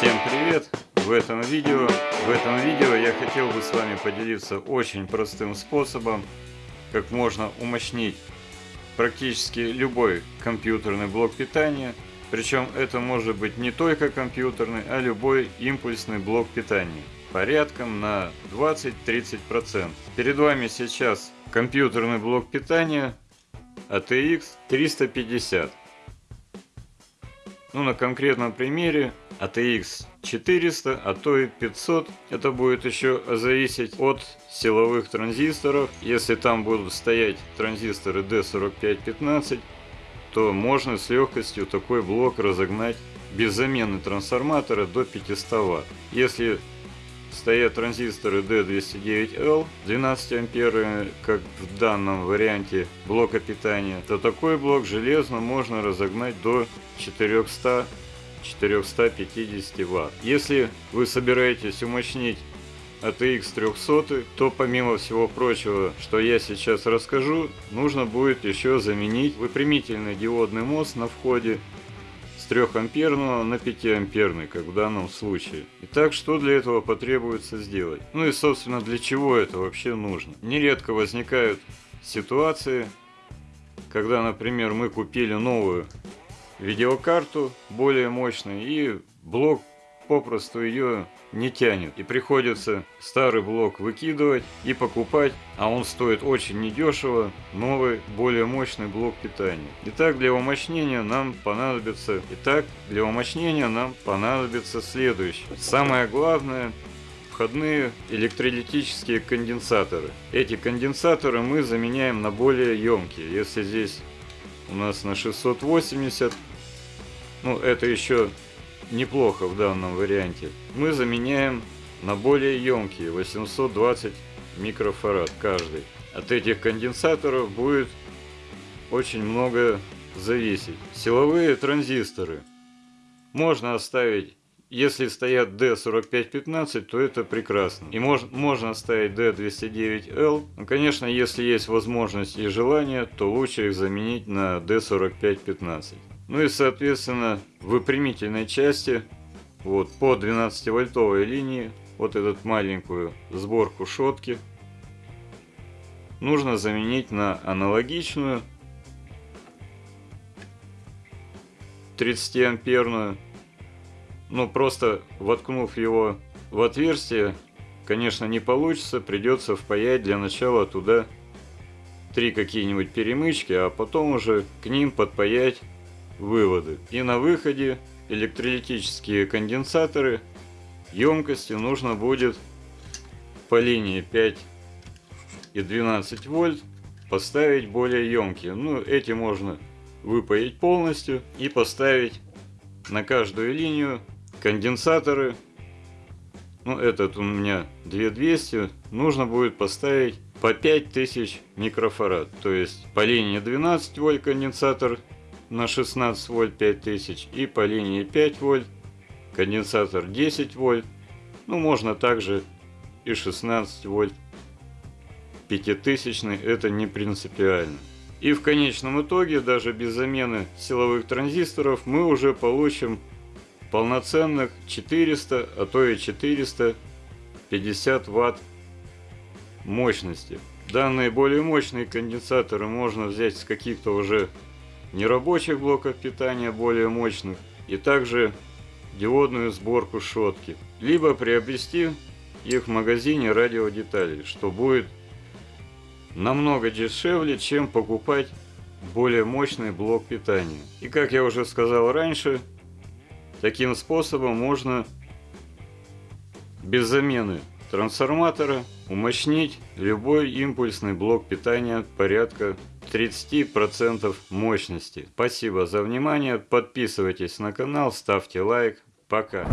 Всем привет! В этом видео, в этом видео я хотел бы с вами поделиться очень простым способом, как можно умощнить практически любой компьютерный блок питания. Причем это может быть не только компьютерный, а любой импульсный блок питания. Порядком на 20-30%. Перед вами сейчас компьютерный блок питания ATX 350. Ну, на конкретном примере ATX 400, а то и 500. Это будет еще зависеть от силовых транзисторов. Если там будут стоять транзисторы D4515, то можно с легкостью такой блок разогнать без замены трансформатора до 500 Вт. Если стоят транзисторы D209L 12 ампер, как в данном варианте блока питания, то такой блок железно можно разогнать до 400 450 Вт. Если вы собираетесь умощнить ATX 300, то помимо всего прочего, что я сейчас расскажу, нужно будет еще заменить выпрямительный диодный мост на входе с 3 амперного на 5 амперный, как в данном случае. Итак, что для этого потребуется сделать? Ну и собственно для чего это вообще нужно? Нередко возникают ситуации, когда, например, мы купили новую видеокарту более мощную и блок попросту ее не тянет. И приходится старый блок выкидывать и покупать, а он стоит очень недешево, новый, более мощный блок питания. Итак, для умощнения нам понадобится, итак, для умощнения нам понадобится следующее. Самое главное входные электролитические конденсаторы. Эти конденсаторы мы заменяем на более емкие. Если здесь у нас на 680 ну это еще неплохо в данном варианте, мы заменяем на более емкие 820 микрофарад каждый. От этих конденсаторов будет очень много зависеть. Силовые транзисторы можно оставить, если стоят D4515, то это прекрасно. И мож, можно оставить D209L. Ну, конечно, если есть возможность и желание, то лучше их заменить на D4515. Ну и соответственно в выпрямительной части вот по 12 вольтовой линии вот эту маленькую сборку шотки нужно заменить на аналогичную 30 но просто воткнув его в отверстие конечно не получится придется впаять для начала туда три какие-нибудь перемычки а потом уже к ним подпаять выводы. И на выходе электролитические конденсаторы емкости нужно будет по линии 5 и 12 вольт поставить более емкие. Ну, эти можно выпаять полностью и поставить на каждую линию конденсаторы. Ну, этот у меня 2200. Нужно будет поставить по 5000 микрофарад. То есть по линии 12 вольт конденсатор на 16 вольт 5000 и по линии 5 вольт, конденсатор 10 вольт, ну можно также и 16 вольт 5000, это не принципиально. И в конечном итоге, даже без замены силовых транзисторов, мы уже получим полноценных 400, а то и 450 ватт мощности. Данные более мощные конденсаторы можно взять с каких-то уже нерабочих блоков питания более мощных и также диодную сборку шотки. Либо приобрести их в магазине радиодеталей, что будет намного дешевле, чем покупать более мощный блок питания. И как я уже сказал раньше, таким способом можно без замены трансформатора умощнить любой импульсный блок питания порядка 30% мощности. Спасибо за внимание, подписывайтесь на канал, ставьте лайк, пока.